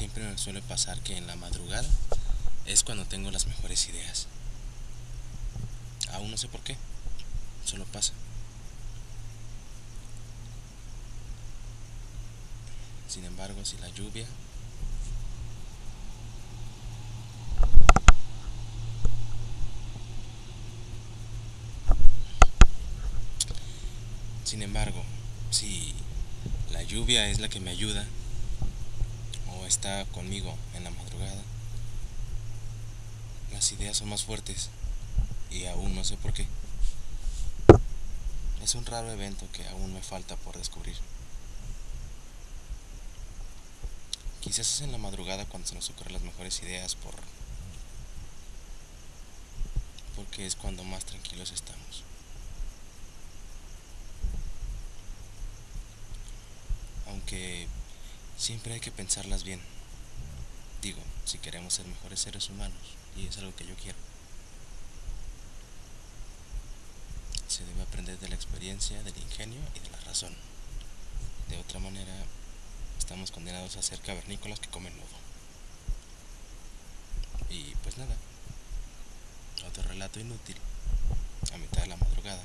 siempre me suele pasar que en la madrugada es cuando tengo las mejores ideas. Aún no sé por qué, solo pasa. Sin embargo, si la lluvia Sin embargo, si la lluvia es la que me ayuda está conmigo en la madrugada, las ideas son más fuertes y aún no sé por qué. Es un raro evento que aún me falta por descubrir. Quizás es en la madrugada cuando se nos ocurren las mejores ideas por porque es cuando más tranquilos estamos. Aunque siempre hay que pensarlas bien. Digo, si queremos ser mejores seres humanos, y es algo que yo quiero. Se debe aprender de la experiencia, del ingenio y de la razón. De otra manera, estamos condenados a ser cavernícolas que comen lodo. Y pues nada, otro relato inútil, a mitad de la madrugada.